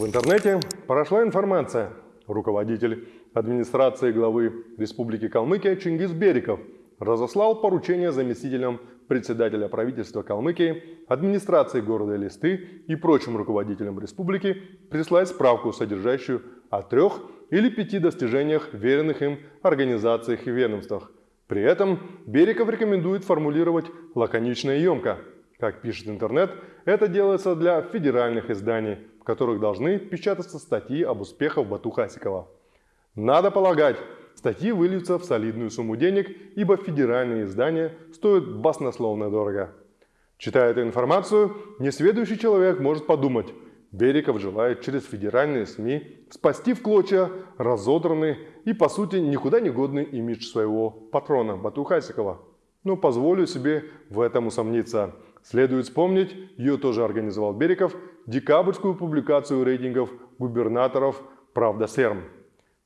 В интернете прошла информация. Руководитель администрации главы Республики Калмыкия Чингис Бериков разослал поручение заместителям председателя правительства Калмыкии, администрации города Листы и прочим руководителям республики прислать справку, содержащую о трех или пяти достижениях веренных им организациях и ведомствах. При этом Бериков рекомендует формулировать лаконично и емко. Как пишет интернет, это делается для федеральных изданий, в которых должны печататься статьи об успехах Бату Хасикова. Надо полагать, статьи выльются в солидную сумму денег, ибо федеральные издания стоят баснословно дорого. Читая эту информацию, несведущий человек может подумать, Бериков желает через федеральные СМИ спасти в клочья разодранный и, по сути, никуда не годный имидж своего патрона Бату Хасикова. Но позволю себе в этом усомниться. Следует вспомнить, ее тоже организовал Бериков, декабрьскую публикацию рейтингов губернаторов «Правда Серм»,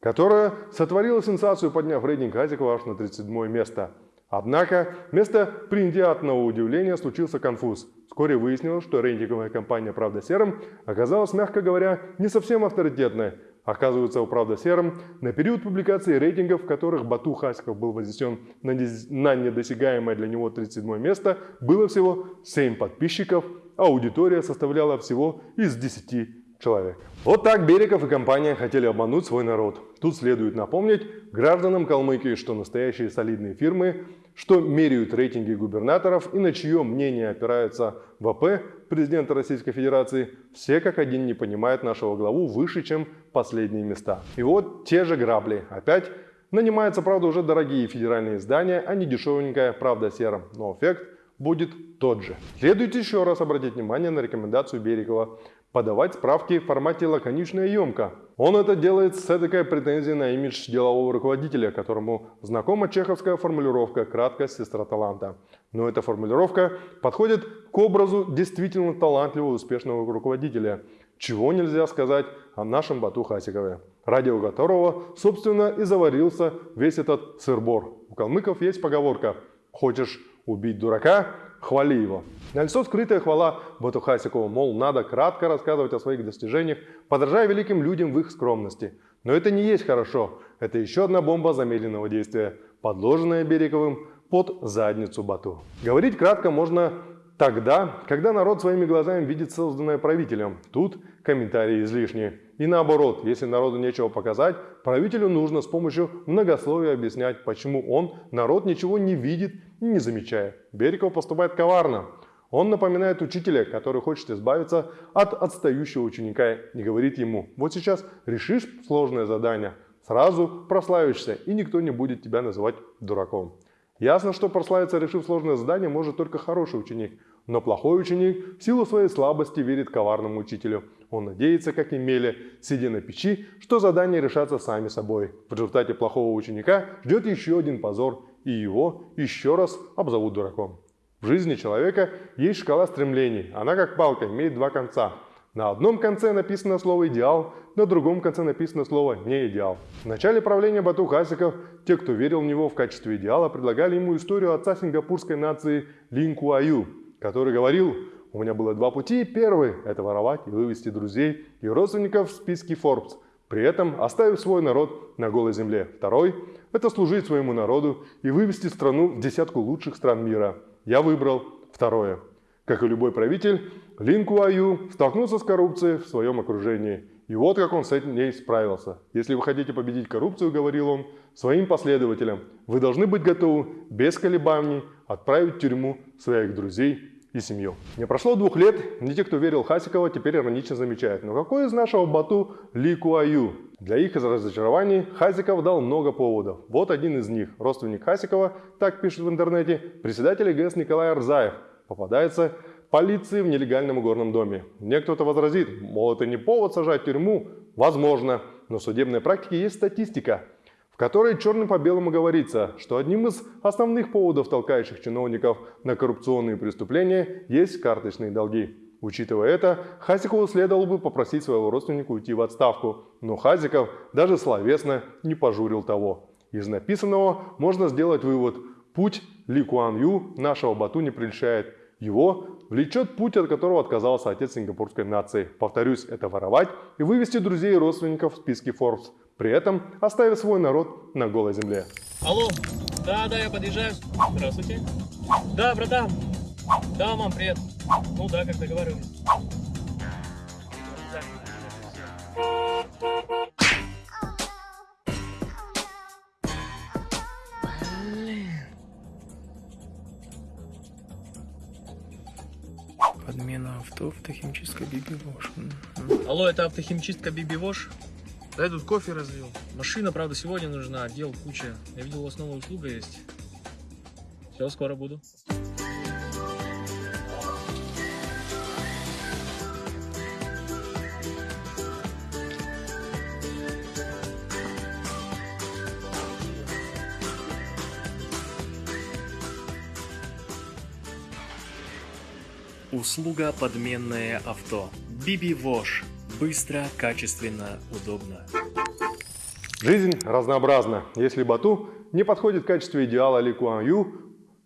которая сотворила сенсацию, подняв рейтинг Хасикова аж на 37 место – Однако, вместо приятного удивления случился конфуз. Вскоре выяснилось, что рейтинговая компания «Правда серым» оказалась, мягко говоря, не совсем авторитетной. Оказывается, у «Правда серым» на период публикации рейтингов, в которых Бату Хасиков был вознесен на недосягаемое для него 37 место, было всего 7 подписчиков, а аудитория составляла всего из 10 человек. Вот так Береков и компания хотели обмануть свой народ. Тут следует напомнить гражданам Калмыкии, что настоящие солидные фирмы, что меряют рейтинги губернаторов и на чье мнение опирается ВП президента Российской Федерации, все как один не понимают нашего главу выше, чем последние места. И вот те же грабли. Опять нанимаются, правда, уже дорогие федеральные издания, а не дешевенькая «Правда серым». Но эффект будет тот же. Следует еще раз обратить внимание на рекомендацию Берегова подавать справки в формате лаконично и емко. Он это делает с этой претензией на имидж делового руководителя, которому знакома чеховская формулировка «краткость сестра таланта». Но эта формулировка подходит к образу действительно талантливого успешного руководителя, чего нельзя сказать о нашем Бату Хасикове, ради которого, собственно, и заварился весь этот сырбор. У калмыков есть поговорка «хочешь убить дурака, хвали его. Налицо скрытая хвала Батухасикову, мол, надо кратко рассказывать о своих достижениях, подражая великим людям в их скромности. Но это не есть хорошо. Это еще одна бомба замедленного действия, подложенная Береговым под задницу Бату. Говорить кратко можно тогда, когда народ своими глазами видит созданное правителем. Тут комментарии излишние. И наоборот, если народу нечего показать, правителю нужно с помощью многословия объяснять, почему он, народ, ничего не видит и не замечает. Бериков поступает коварно. Он напоминает учителя, который хочет избавиться от отстающего ученика и говорит ему, вот сейчас решишь сложное задание, сразу прославишься, и никто не будет тебя называть дураком. Ясно, что прославиться, решив сложное задание, может только хороший ученик. Но плохой ученик в силу своей слабости верит коварному учителю. Он надеется, как и Меля, сидя на печи, что задания решатся сами собой. В результате плохого ученика ждет еще один позор, и его еще раз обзовут дураком. В жизни человека есть шкала стремлений. Она как палка, имеет два конца. На одном конце написано слово «идеал», на другом конце написано слово «не идеал». В начале правления Бату Хасиков те, кто верил в него в качестве идеала, предлагали ему историю отца сингапурской нации Лин Куаю, который говорил у меня было два пути. Первый – это воровать и вывести друзей и родственников в списке Forbes, при этом оставив свой народ на голой земле. Второй – это служить своему народу и вывести страну в десятку лучших стран мира. Я выбрал второе. Как и любой правитель, Лин Куаю столкнулся с коррупцией в своем окружении. И вот как он с этим ней справился. Если вы хотите победить коррупцию, говорил он, своим последователям, вы должны быть готовы без колебаний отправить в тюрьму своих друзей и семью. Не прошло двух лет, не те, кто верил Хасикова, теперь иронично замечают. Но какой из нашего Бату Ли Куаю? Для их разочарований Хасиков дал много поводов. Вот один из них. Родственник Хасикова, так пишет в интернете, председатель ГС Николай Арзаев. Попадается полиции в нелегальном горном доме. Мне кто-то возразит, мол, это не повод сажать в тюрьму. Возможно, но в судебной практике есть статистика в которой черным по белому говорится, что одним из основных поводов, толкающих чиновников на коррупционные преступления, есть карточные долги. Учитывая это, Хазикову следовало бы попросить своего родственника уйти в отставку, но Хазиков даже словесно не пожурил того. Из написанного можно сделать вывод – путь Ли Куан Ю нашего Бату не прельщает. Его влечет путь, от которого отказался отец сингапурской нации. Повторюсь, это воровать и вывести друзей и родственников в списки Forbes, при этом оставив свой народ на голой земле. Алло, да, да, я подъезжаю. Здравствуйте. Да, братан. Да, мам, привет. Ну да, как договаривались. Подмена авто, автохимчистка Биби Вош. Алло, это автохимчистка Биби Вош? Да я тут кофе разлил. Машина, правда, сегодня нужна, дел куча. Я видел, у вас новая услуга есть. Все, скоро буду. Услуга подменное авто. Биби Вош. Быстро, качественно, удобно. Жизнь разнообразна. Если Бату не подходит в качестве идеала Ли Куан Ю,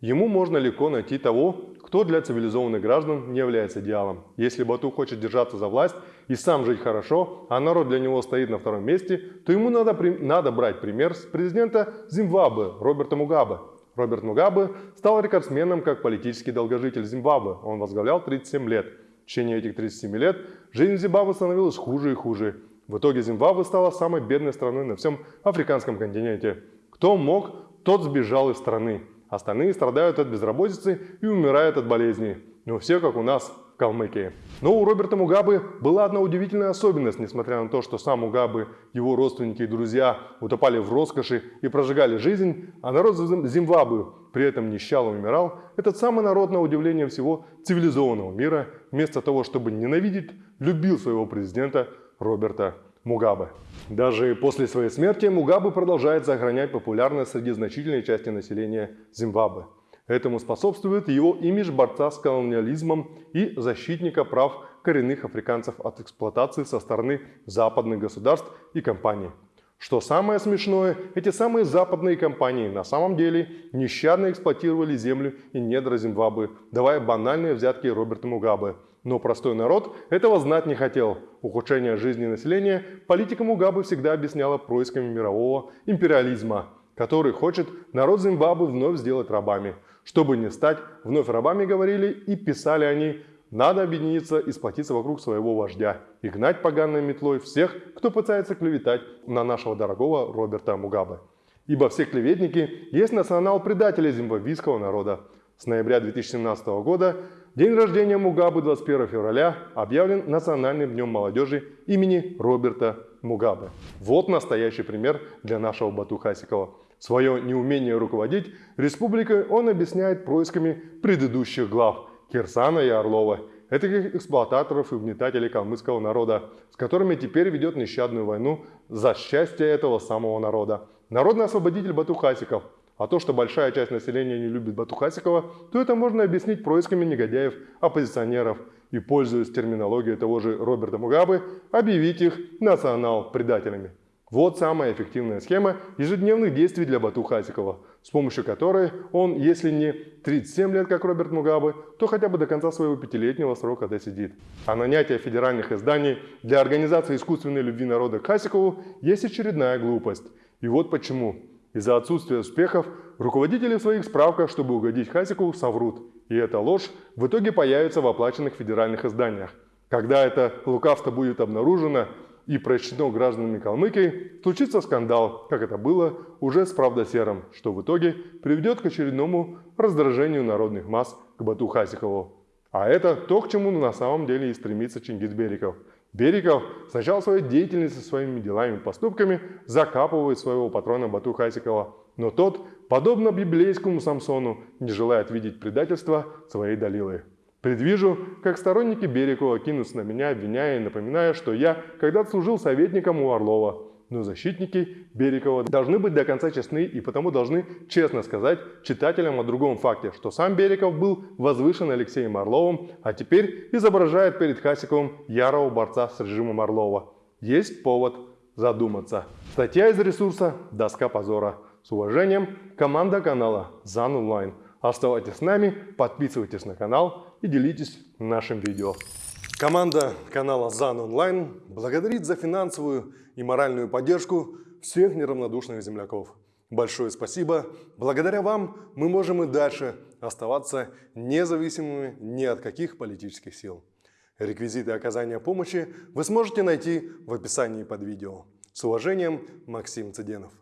ему можно легко найти того, кто для цивилизованных граждан не является идеалом. Если Бату хочет держаться за власть и сам жить хорошо, а народ для него стоит на втором месте, то ему надо, надо брать пример с президента Зимбабве Роберта Мугабе. Роберт Мугабе стал рекордсменом как политический долгожитель Зимбабве. Он возглавлял 37 лет. В течение этих 37 лет жизнь Зимбабве становилась хуже и хуже. В итоге Зимбабве стала самой бедной страной на всем африканском континенте. Кто мог, тот сбежал из страны. Остальные страдают от безработицы и умирают от болезней. Но все как у нас Калмыкии. Но у Роберта Мугабы была одна удивительная особенность, несмотря на то, что сам Мугабы, его родственники и друзья утопали в роскоши и прожигали жизнь, а народ Зимбабве при этом нищал и умирал, этот самый народ, на удивление всего цивилизованного мира, вместо того, чтобы ненавидеть, любил своего президента Роберта Мугабе. Даже после своей смерти Мугабе продолжает сохранять популярность среди значительной части населения Зимбабве. Этому способствует его имидж борца с колониализмом и защитника прав коренных африканцев от эксплуатации со стороны западных государств и компаний. Что самое смешное, эти самые западные компании на самом деле нещадно эксплуатировали землю и недра Зимбабве, давая банальные взятки Роберту Мугабе. Но простой народ этого знать не хотел. Ухудшение жизни населения политика Мугабе всегда объясняла происками мирового империализма, который хочет народ Зимбабве вновь сделать рабами. Чтобы не стать вновь рабами, говорили и писали они, надо объединиться и сплотиться вокруг своего вождя и гнать поганой метлой всех, кто пытается клеветать на нашего дорогого Роберта Мугабе. Ибо все клеветники есть национал-предатели зимбабвийского народа. С ноября 2017 года День рождения Мугабы 21 февраля объявлен Национальным днем молодежи имени Роберта Мугабе. Вот настоящий пример для нашего Бату Хасикова. Свое неумение руководить республикой он объясняет происками предыдущих глав Кирсана и Орлова, этих эксплуататоров и угнетателей калмыцкого народа, с которыми теперь ведет нещадную войну за счастье этого самого народа. Народный освободитель Бату Хасиков – а то, что большая часть населения не любит Батухасикова, то это можно объяснить происками негодяев, оппозиционеров и, пользуясь терминологией того же Роберта Мугабе, объявить их национал-предателями. Вот самая эффективная схема ежедневных действий для Бату Хасикова, с помощью которой он, если не 37 лет, как Роберт Мугабе, то хотя бы до конца своего пятилетнего срока досидит. А нанятие федеральных изданий для организации искусственной любви народа к Хасикову есть очередная глупость. И вот почему. Из-за отсутствия успехов руководители в своих справках, чтобы угодить Хасику, соврут. И эта ложь в итоге появится в оплаченных федеральных изданиях. Когда это лукавство будет обнаружено и прочтено гражданами Калмыкии, случится скандал, как это было уже с правдосером, что в итоге приведет к очередному раздражению народных масс к Бату Хасикову. А это то, к чему на самом деле и стремится Чингис Бериков – Бериков сначала своей деятельностью, своими делами и поступками закапывает своего патрона Бату Хасикова, но тот, подобно библейскому Самсону, не желает видеть предательства своей Далилы. Предвижу, как сторонники Берикова кинутся на меня, обвиняя и напоминая, что я когда-то служил советником у Орлова, но защитники Берикова должны быть до конца честны и потому должны честно сказать читателям о другом факте, что сам Бериков был возвышен Алексеем Орловым, а теперь изображает перед Хасиковым ярого борца с режимом Орлова. Есть повод задуматься. Статья из ресурса «Доска позора». С уважением, команда канала ЗАН Онлайн. Оставайтесь с нами, подписывайтесь на канал и делитесь нашим видео. Команда канала ЗАН Онлайн благодарит за финансовую и моральную поддержку всех неравнодушных земляков. Большое спасибо. Благодаря вам мы можем и дальше оставаться независимыми ни от каких политических сил. Реквизиты оказания помощи вы сможете найти в описании под видео. С уважением, Максим Цыденов.